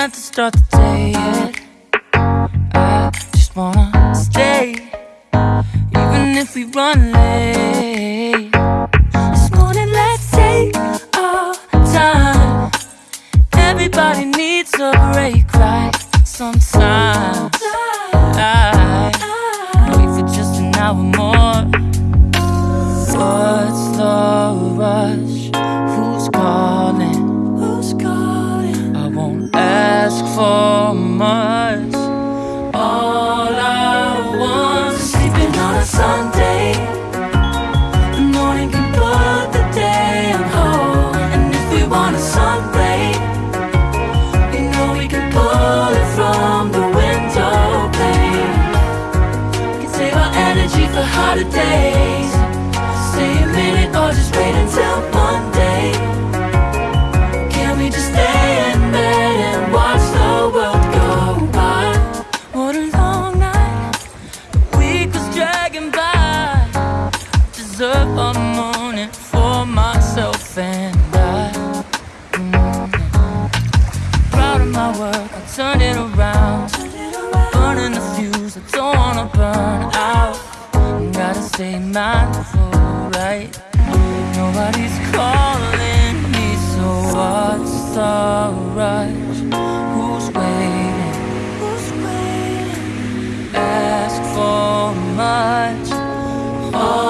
had to start the day yet I just wanna stay Even if we run late. This morning let's take our time. Everybody needs a break, right? Sometimes. for my myself and I mm, Proud of my work, I turn it around Burning the fuse, I don't wanna burn out Gotta stay mindful, right? Nobody's calling me, so what's the rush? Who's waiting? Who's waiting? Ask for much, oh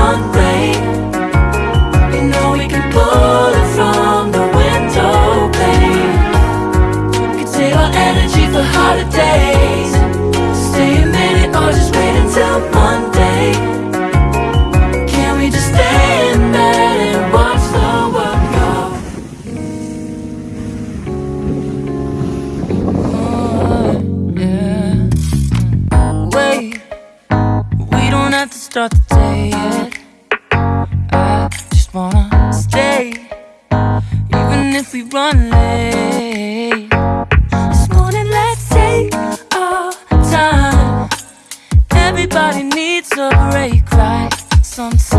sun. start the day yet. I just wanna stay Even if we run late. This morning let's take our time. Everybody needs a break, right? Sometimes